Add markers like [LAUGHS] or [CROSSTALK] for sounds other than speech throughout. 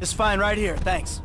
just fine right here, thanks.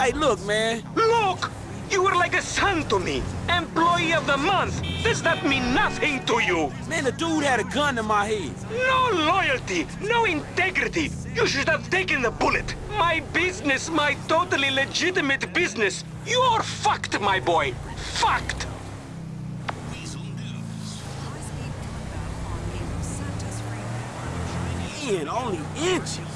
Hey, look, man. Look! You were like a son to me. Employee of the month. Does that mean nothing to you? Man, the dude had a gun in my head. No loyalty, no integrity. You should have taken the bullet. My business, my totally legitimate business. You're fucked, my boy. Fucked. Man, only inches.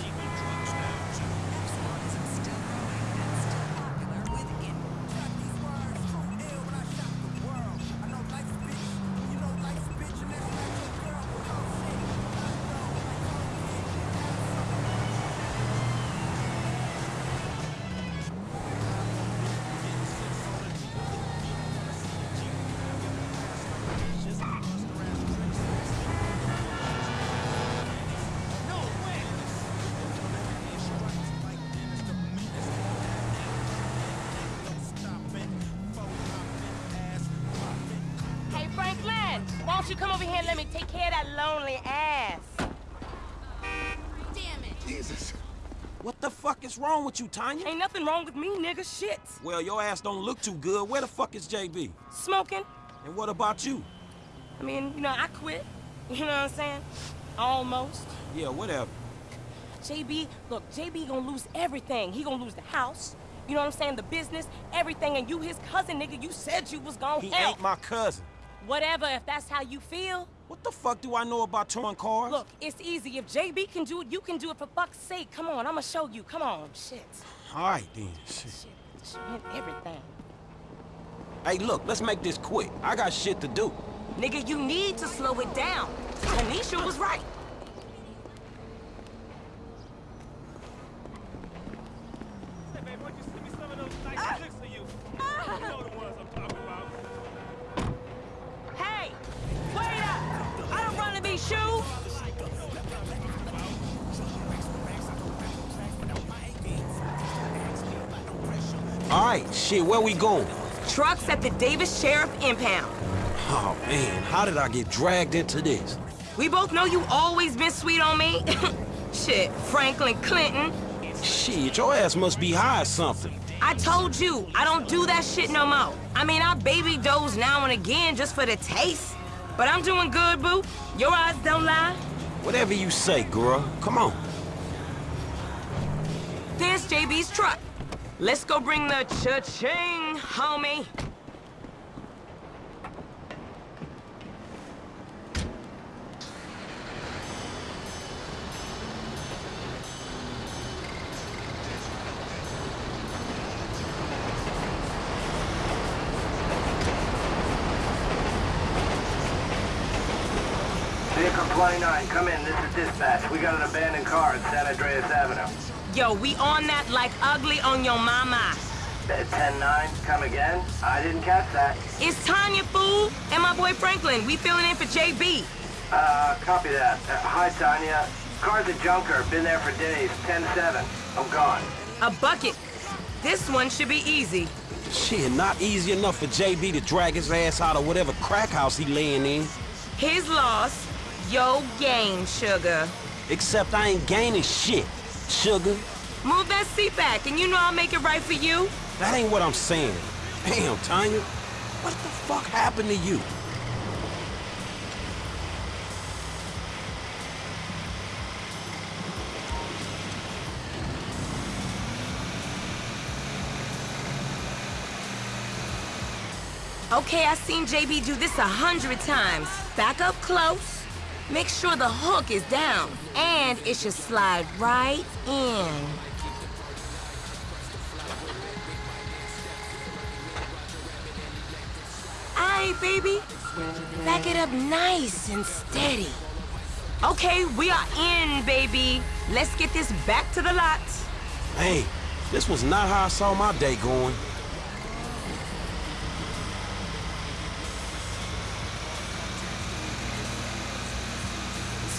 What the fuck is wrong with you, Tonya? Ain't nothing wrong with me, nigga. Shit. Well, your ass don't look too good. Where the fuck is JB? Smoking. And what about you? I mean, you know, I quit. [LAUGHS] You know what I'm saying? Almost. Yeah, whatever. JB, look, JB gonna lose everything. He gonna lose the house. You know what I'm saying? The business, everything. And you, his cousin, nigga, you said you was gonna He help. ain't my cousin. Whatever, if that's how you feel. What the fuck do I know about towing cars? Look, it's easy. If JB can do it, you can do it for fuck's sake. Come on, I'ma show you. Come on. Shit. All right, then. Shit. Shit. Shit everything. Hey, look, let's make this quick. I got shit to do. Nigga, you need to slow it down. Tanisha was right. Shit, where we going? Trucks at the Davis Sheriff Impound. Oh, man, how did I get dragged into this? We both know you always been sweet on me. [LAUGHS] Shit, Franklin Clinton. Shit, your ass must be high or something. I told you, I don't do that shit no more. I mean, I baby doze now and again just for the taste. But I'm doing good, boo. Your eyes don't lie. Whatever you say, girl. Come on. There's JB's truck. Let's go bring the cha-ching, homie. Vehicle 29, come in. This is dispatch. We got an abandoned car at San Andreas Avenue. Yo, we on that like ugly on your mama. 10-9, come again? I didn't catch that. It's Tonya, fool, and my boy Franklin. We filling in for JB. Uh, copy that. Uh, hi, Tonya. Car's a junker. Been there for days. 10-7. I'm gone. A bucket. This one should be easy. Shit, not easy enough for JB to drag his ass out of whatever crack house he laying in. His loss, yo gain, sugar. Except I ain't gaining shit, sugar. Move that seat back, and you know I'll make it right for you. That ain't what I'm saying. Damn, Tonya. What the fuck happened to you? Okay, I've seen JB do this a hundred times. Back up close. Make sure the hook is down. And it should slide right in. Aight, baby. Back it up nice and steady. Okay, we are in, baby. Let's get this back to the lot. Hey, this was not how I saw my day going.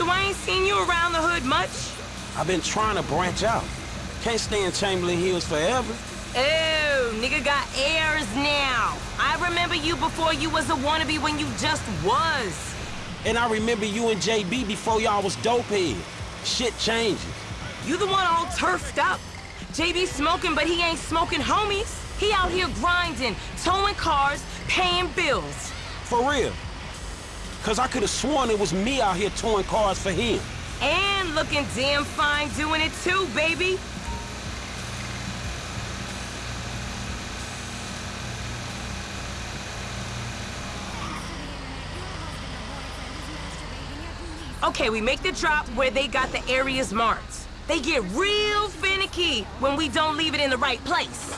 So I ain't seen you around the hood much? I've been trying to branch out. Can't stay in Chamberlain Hills forever. Oh, nigga got airs now. I remember you before you was a wannabe when you just was. And I remember you and JB before y'all was dopehead. Shit changes. You the one all turfed up. JB smoking, but he ain't smoking homies. He out here grinding, towing cars, paying bills. For real. Cause I could have sworn it was me out here towing cars for him. And looking damn fine doing it too, baby. Okay, we make the drop where they got the areas marked. They get real finicky when we don't leave it in the right place.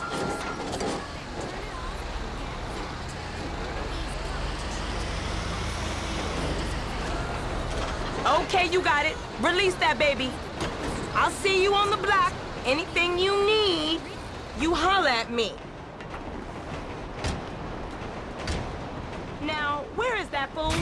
Okay, you got it. Release that baby. I'll see you on the block. Anything you need, you holler at me. Now, where is that fool?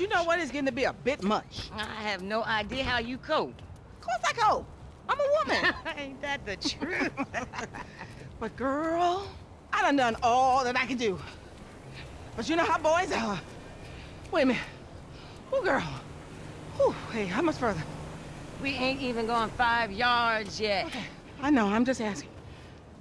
You know what? It's getting to be a bit much. I have no idea how you cope. Of course I go. I'm a woman. [LAUGHS] Ain't that the truth? [LAUGHS] but girl, I done done all that I can do. But you know how boys are. Wait a minute. Oh, girl. Whew, hey, how much further? we ain't even gone five yards yet. Okay, I know. I'm just asking.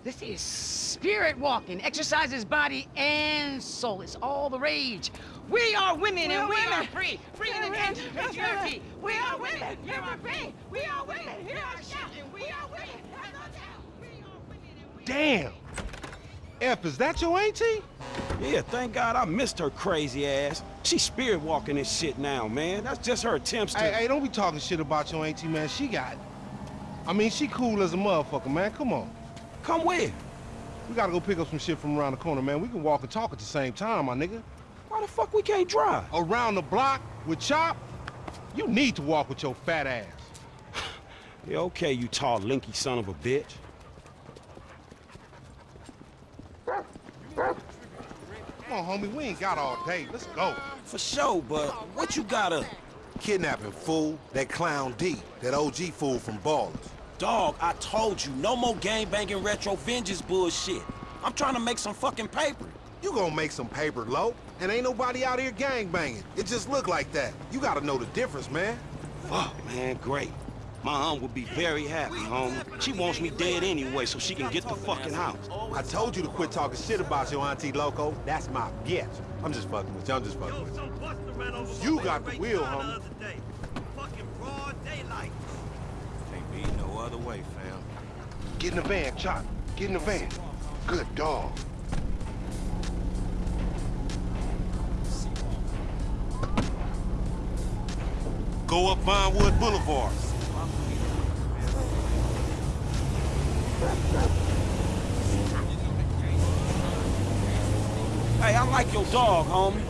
This is spirit walking. Exercises body and soul. It's all the rage. We are women We and are we are women. free. Free We in are the women. That's patriarchy. We are women. You are free. We are women. We are shouting. We are women. That's no doubt. We are women Damn! F, is that your auntie? Yeah, thank God I missed her crazy ass. She's spirit walking this shit now, man. That's just her attempts to. Hey, hey, don't be talking shit about your auntie, man. She got. I mean, she cool as a motherfucker, man. Come on. Come where? We gotta go pick up some shit from around the corner, man. We can walk and talk at the same time, my nigga. Why the fuck we can't drive? Around the block with Chop? You need to walk with your fat ass. [SIGHS] Yeah, okay, you tall, linky son of a bitch. Come on, homie. We ain't got all day. Let's go. For sure, but what you gotta... Kidnapping fool, that clown D, that OG fool from Ballas. Dog, I told you, no more gang banging retro vengeance bullshit. I'm trying to make some fucking paper. You gonna make some paper, low. And ain't nobody out here gangbanging. It just look like that. You gotta know the difference, man. Fuck, man, great. My aunt would be very happy, homie. She wants me dead anyway so she can get the fucking house. I told you to quit talking shit about your auntie Loco. That's my bitch. I'm just fucking with you. I'm just fucking with you. You got the wheel, homie. Can't be no other way, fam. Get in the van, Chop. Get in the van. Good dog. Go up Vinewood Boulevard. Hey, I like your dog, homie.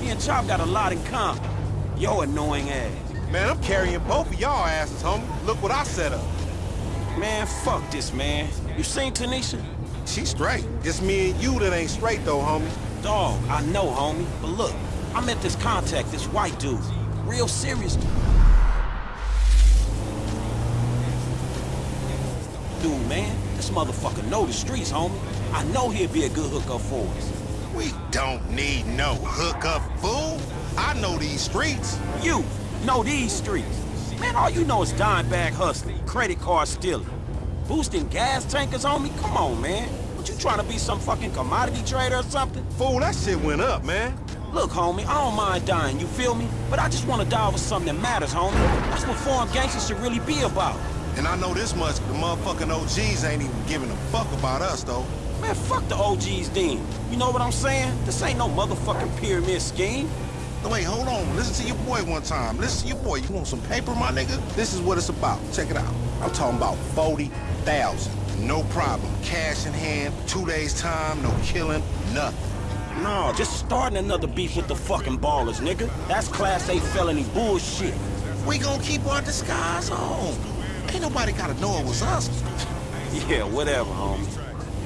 Me and Chop got a lot in common. Yo annoying ass. Man, I'm carrying both of y'all asses, homie. Look what I set up. Man, fuck this, man. You seen Tanisha? She's straight. It's me and you that ain't straight, though, homie. Dog, I know, homie. But look, I met this contact, this white dude. Real serious dude, man. This motherfucker know the streets, homie. I know he'll be a good hookup for us. We don't need no hookup, fool. I know these streets. You know these streets. Man, all you know is dime bag hustling, credit card stealing, boosting gas tankers on me. Come on, man. What you trying to be some fucking commodity trader or something? Fool, that shit went up, man. Look, homie, I don't mind dying, you feel me? But I just want to die over something that matters, homie. That's what foreign gangsters should really be about. And I know this much, the motherfucking OGs ain't even giving a fuck about us, though. Man, fuck the OGs then. You know what I'm saying? This ain't no motherfucking pyramid scheme. No, wait, hold on. Listen to your boy one time. Listen to your boy. You want some paper, my nigga? This is what it's about. Check it out. I'm talking about 40,000. No problem. Cash in hand, two days time, no killing, nothing. No, just starting another beef with the fucking Ballas, nigga. That's Class A felony bullshit. We gonna keep our disguise on. Ain't nobody gotta know it was us. [LAUGHS] Yeah, whatever, homie.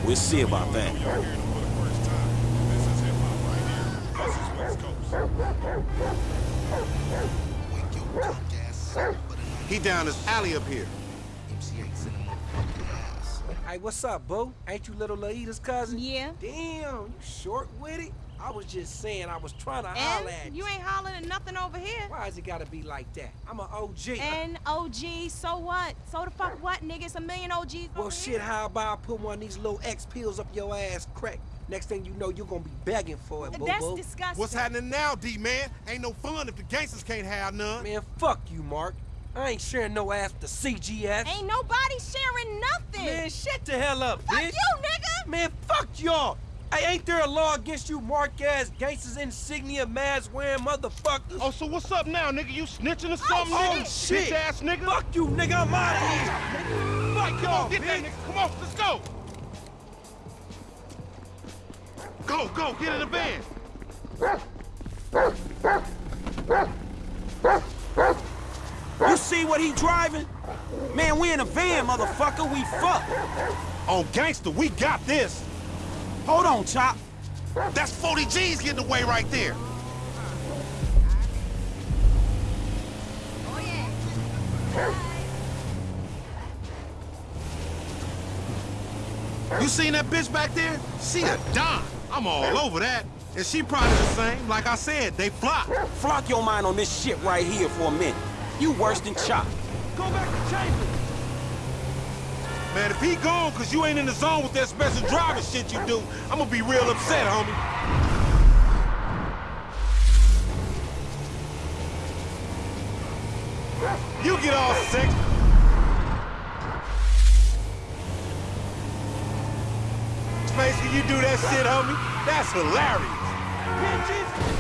We'll see about that. He down this alley up here. Hey, what's up, boo? Ain't you little Laida's cousin? Yeah. Damn, you short with it? I was just saying I was trying to holler at you. you ain't hollering at nothing over here. Why is it gotta be like that? I'm an OG. And OG, so what? So the fuck what, nigga? It's a million OGs well, shit, here. how about I put one of these little X pills up your ass crack? Next thing you know, you're gonna be begging for it, boo That's disgusting. What's happening now, D-man? Ain't no fun if the gangsters can't have none. Man, fuck you, Mark. I ain't sharing no ass with the CGF. Ain't nobody sharing nothing. Man, shut the hell up, fuck bitch. you, nigga. Man, fuck y'all. Hey, ain't there a law against you mark-ass gangsters insignia mask wearing motherfuckers? Oh, so what's up now, nigga? You snitching or oh, something, Oh, nigga? shit. Bitch ass nigga. Fuck you, nigga. I'm out of here. Fuck Come y'all, on, get that nigga. Come on, let's go. Go, go, get in the van. See what he driving? Man, we in a van, motherfucker. We fucked. On gangster, we got this. Hold on, Chop. That's 40 G's getting away right there. You seen that bitch back there? She a dime. I'm all over that. And she probably the same. Like I said, they flop. Flock your mind on this shit right here for a minute. You worse than Chop. Go back to Chambers. Man, if he gone cause you ain't in the zone with that special driver shit you do, I'm gonna be real upset, homie. You get all sick. Space, when you do that shit, homie, that's hilarious.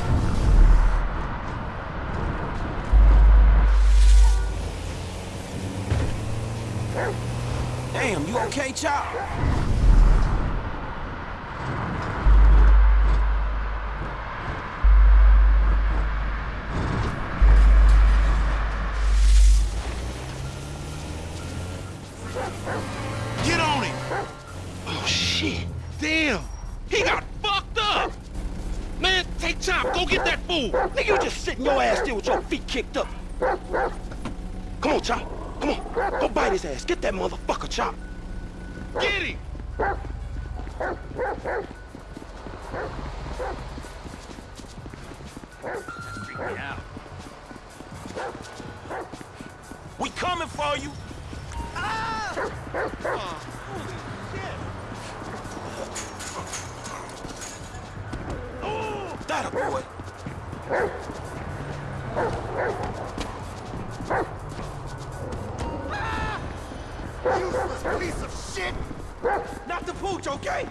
Damn, you okay, Chop? Get on him. Oh, shit. Damn. He got fucked up. Man, take time. Go get that fool. Nigga, you just sitting your ass there with your feet kicked up. Come on, Chop. Come Bite his ass. Get that motherfucker, Chop. Get him. Freak me out. We coming for you! That a boy. Piece of shit! Not the pooch, okay?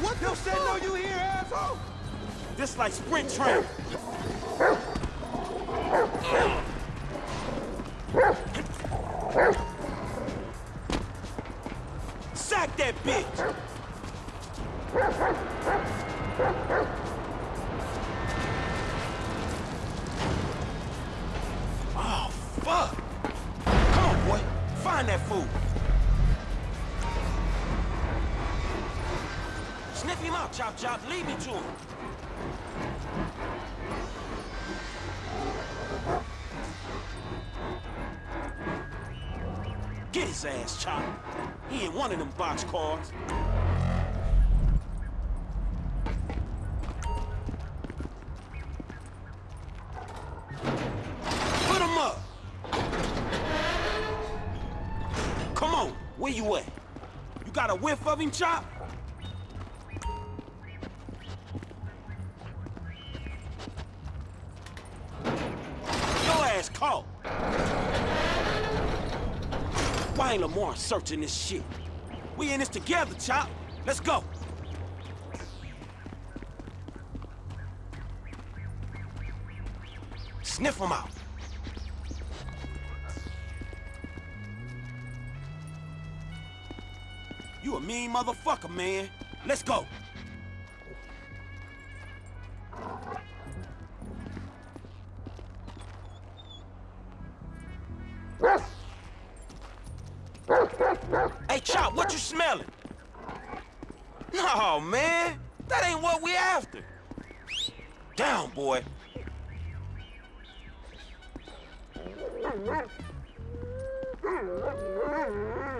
What the said no you here, asshole? This like sprint train. Sack that bitch! Fool. Sniff him out, Chop Chop. Lead me to him. Get his ass, Chop. He ain't one of them box cars. Whiff of him, Chop? Your ass caught. Why ain't Lamar searching this shit? We in this together, Chop. Let's go. Sniff him out. Mean motherfucker, man. Let's go. Hey, Chop, what you smelling? No, man. That ain't what we after. Down, boy.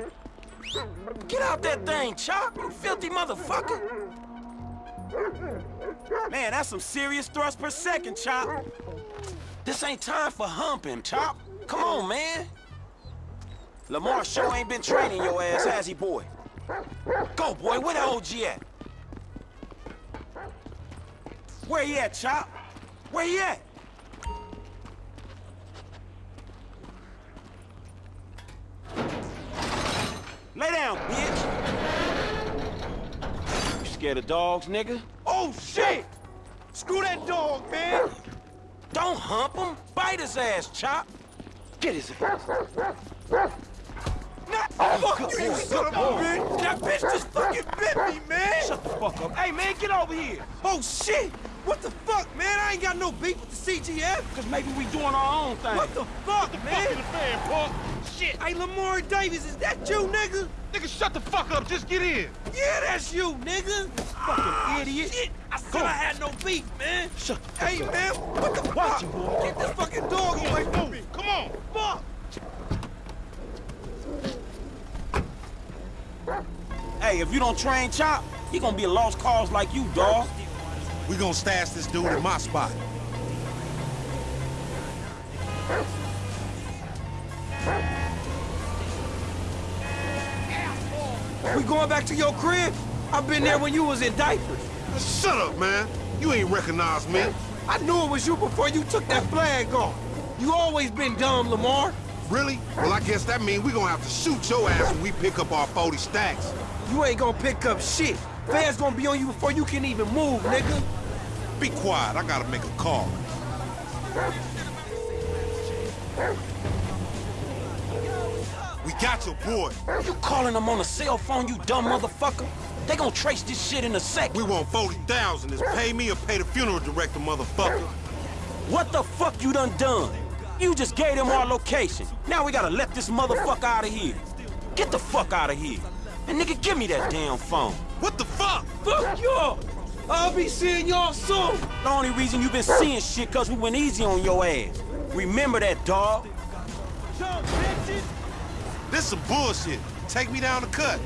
[LAUGHS] Get out that thing, Chop, you filthy motherfucker. Man, that's some serious thrust per second, Chop. This ain't time for humping, Chop. Come on, man. Lamar sure ain't been training your ass, has he, boy? Go, boy, where the OG at? Where he at, Chop? Where he at? Lay down, bitch! You scared of dogs, nigga? Oh, shit! Screw that dog, man! Don't hump him! Bite his ass, Chop! Get his ass! Nah, oh, fuck you, you son of a bitch! That bitch just fucking bit me, man! Shut the fuck up. Hey, man, get over here! Oh, shit! What the fuck, man? I ain't got no beef with the CGF! Cause maybe we doing our own thing. What the fuck, man? Fuck the fan, punk. Shit! Hey, Lamar Davis, is that you, nigga? Nigga, shut the fuck up. Just get in. Yeah, that's you, nigga! Fucking ah, idiot! Shit. I said I had no beef, man! Shut the fuck Hey, up. man, what the Watch fuck? him, boy. Get this fucking dog away from me! Come on. Fuck! Hey, if you don't train Chop, he gonna be a lost cause like you, dog. We gonna stash this dude in my spot. We going back to your crib? I've been there when you was in diapers. Shut up, man. You ain't recognize me. I knew it was you before you took that flag off. You always been dumb, Lamar. Really? Well, I guess that means we gonna have to shoot your ass when we pick up our 40 stacks. You ain't gonna pick up shit. Fans gonna be on you before you can even move, nigga. Be quiet. I gotta make a call. Got your boy. You calling them on a cell phone, you dumb motherfucker? They gonna trace this shit in a sec. We want 40,000. Is pay me or pay the funeral director, motherfucker. What the fuck you done done? You just gave them our location. Now we gotta let this motherfucker out of here. Get the fuck out of here. And nigga, give me that damn phone. What the fuck? Fuck y'all. I'll be seeing y'all soon. The only reason you been seeing shit cause we went easy on your ass. Remember that, dog? This some bullshit. Take me down the cut.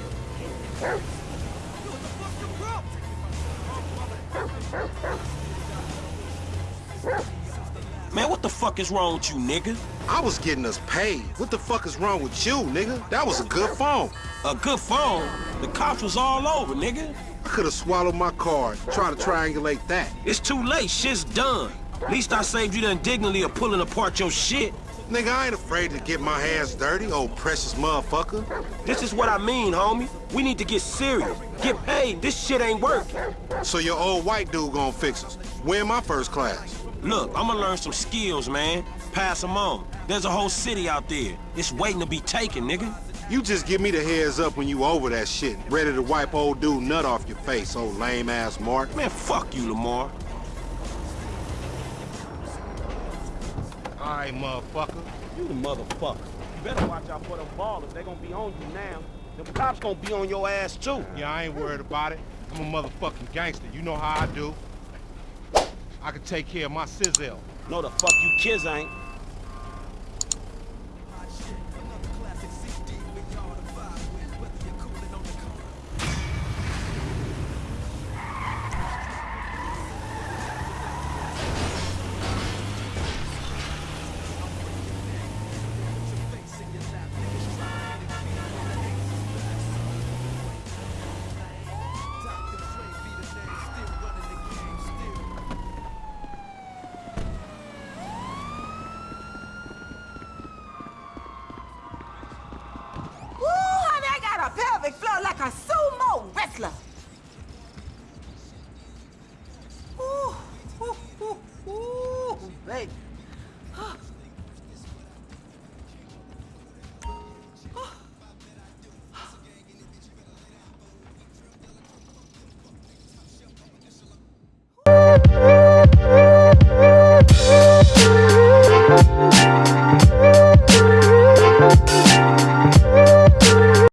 Man, what the fuck is wrong with you, nigga? I was getting us paid. What the fuck is wrong with you, nigga? That was a good phone. A good phone? The cops was all over, nigga. I could have swallowed my card. Try to triangulate that. It's too late, shit's done. At least I saved you the indignity of pulling apart your shit. Nigga, I ain't afraid to get my hands dirty, old precious motherfucker. This is what I mean, homie. We need to get serious. Get paid. This shit ain't working. So your old white dude gonna fix us. Win my first class. Look, I'm gonna learn some skills, man. Pass them on. There's a whole city out there. It's waiting to be taken, nigga. You just give me the heads up when you over that shit. Ready to wipe old dude nut off your face, old lame-ass Mark. Man, fuck you, Lamar. All right, motherfucker. You the motherfucker. You better watch out for them Ballas. They gonna be on you now. The cops gonna be on your ass, too. Yeah, I ain't worried about it. I'm a motherfucking gangster. You know how I do. I can take care of my sizzle. No, the fuck you kids ain't.